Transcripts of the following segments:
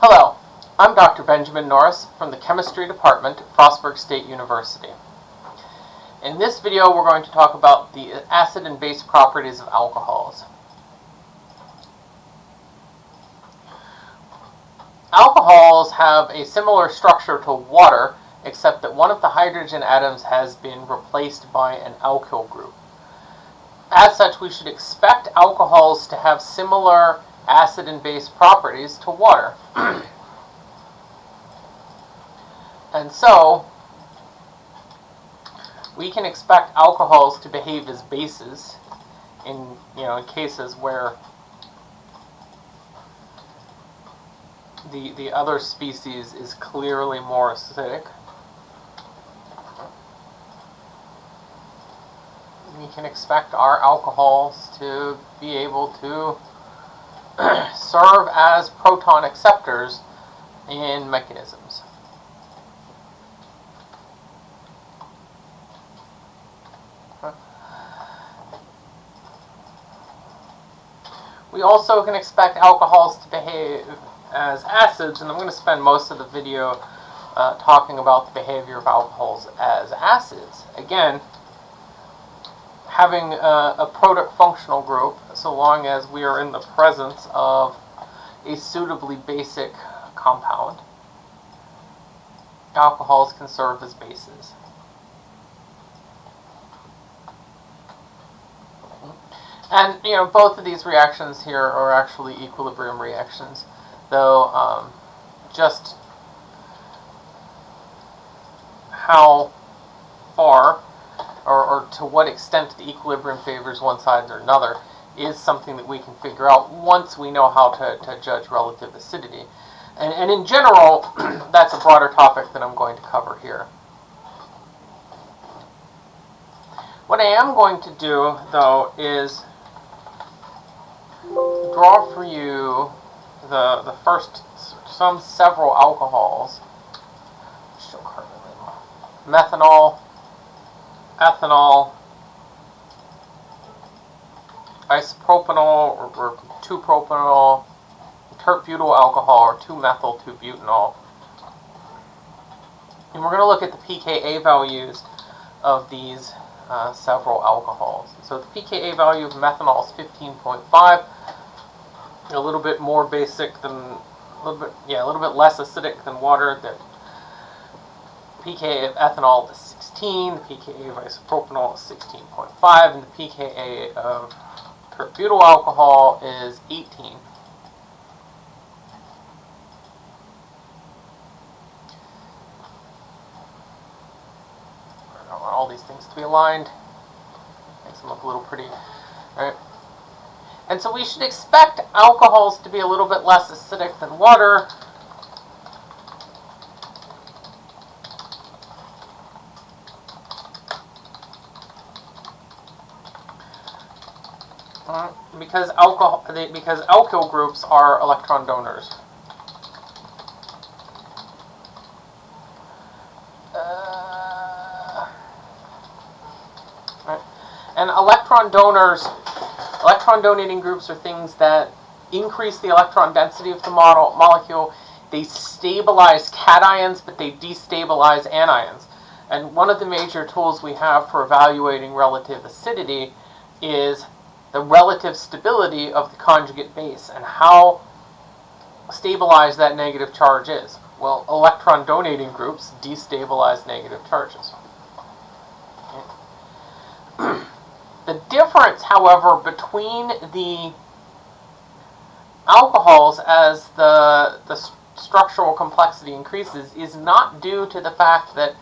Hello, I'm Dr. Benjamin Norris from the Chemistry Department at Frostburg State University. In this video we're going to talk about the acid and base properties of alcohols. Alcohols have a similar structure to water except that one of the hydrogen atoms has been replaced by an alkyl group. As such, we should expect alcohols to have similar acid and base properties to water. and so, we can expect alcohols to behave as bases in, you know, in cases where the, the other species is clearly more acidic. We can expect our alcohols to be able to serve as proton acceptors in mechanisms. We also can expect alcohols to behave as acids, and I'm going to spend most of the video uh, talking about the behavior of alcohols as acids. Again, having a, a product functional group, so long as we are in the presence of a suitably basic compound, alcohols can serve as bases. And, you know, both of these reactions here are actually equilibrium reactions, though um, just how far or, or to what extent the equilibrium favors one side or another is something that we can figure out once we know how to, to judge relative acidity. And, and in general, that's a broader topic that I'm going to cover here. What I am going to do, though, is draw for you the, the first, some several alcohols. Methanol, ethanol, isopropanol or, or 2-propanol, tert-butyl alcohol or 2-methyl 2-butanol. And we're going to look at the pKa values of these uh, several alcohols. So the pKa value of methanol is 15.5, a little bit more basic than, a little bit, yeah, a little bit less acidic than water. The pKa of ethanol is 16, the pKa of isopropanol is 16.5, and the pKa of butyl alcohol is 18. I want all these things to be aligned. Makes them look a little pretty. Right? And so we should expect alcohols to be a little bit less acidic than water because alcohol because alkyl groups are electron donors. Uh. And electron donors, electron donating groups are things that increase the electron density of the model, molecule. They stabilize cations, but they destabilize anions. And one of the major tools we have for evaluating relative acidity is the relative stability of the conjugate base and how stabilized that negative charge is. Well, electron donating groups destabilize negative charges. the difference, however, between the alcohols as the, the structural complexity increases is not due to the fact that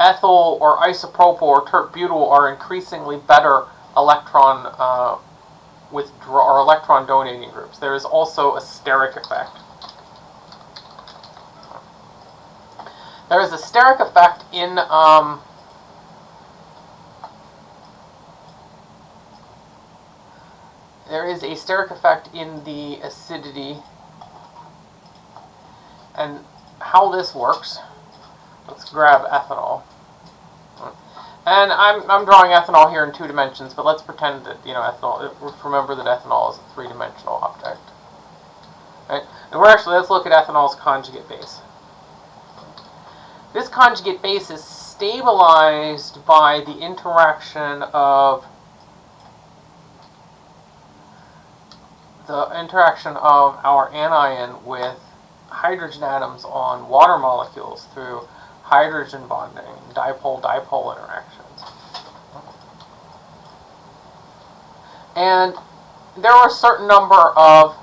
ethyl or isopropyl or tert-butyl are increasingly better electron uh, withdraw or electron donating groups. There is also a steric effect. There is a steric effect in um, there is a steric effect in the acidity and how this works. Let's grab ethanol. And I'm, I'm drawing ethanol here in two dimensions, but let's pretend that, you know, ethanol, remember that ethanol is a three-dimensional object. Right? And we're actually, let's look at ethanol's conjugate base. This conjugate base is stabilized by the interaction of the interaction of our anion with hydrogen atoms on water molecules through hydrogen bonding, dipole-dipole interactions. And there are a certain number of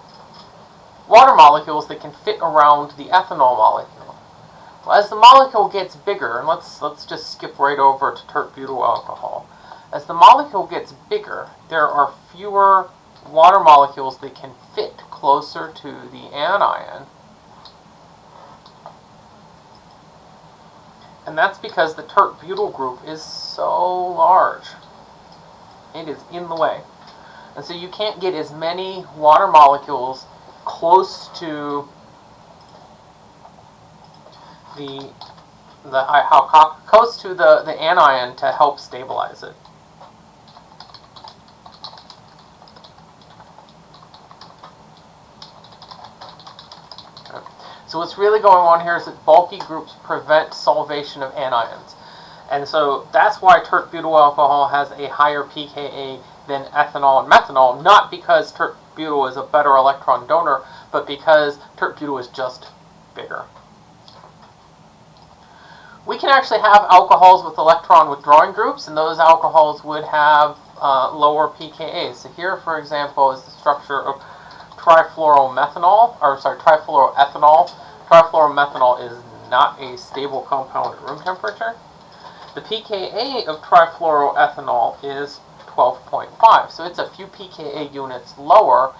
water molecules that can fit around the ethanol molecule. Well, as the molecule gets bigger, and let's let's just skip right over to tert butyl alcohol. As the molecule gets bigger, there are fewer water molecules that can fit closer to the anion. And that's because the tert butyl group is so large. It is in the way. And so you can't get as many water molecules close to the the how close to the, the anion to help stabilize it. So what's really going on here is that bulky groups prevent solvation of anions. And so that's why tert butyl alcohol has a higher pKa than ethanol and methanol, not because tert butyl is a better electron donor, but because tert butyl is just bigger. We can actually have alcohols with electron withdrawing groups, and those alcohols would have uh, lower pKa. So here, for example, is the structure of trifluoromethanol, or sorry, trifluoroethanol. Trifluoromethanol is not a stable compound at room temperature. The pKa of trifluoroethanol is 12.5, so it's a few pKa units lower,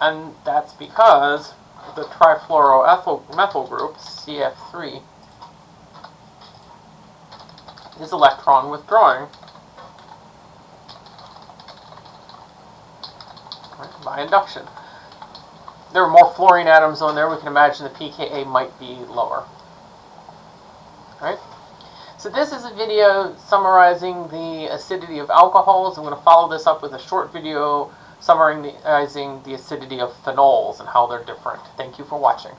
and that's because the trifluoroethyl group, CF3, is electron withdrawing by induction there are more fluorine atoms on there, we can imagine the pKa might be lower. Alright? So this is a video summarizing the acidity of alcohols. I'm going to follow this up with a short video summarizing the acidity of phenols and how they're different. Thank you for watching.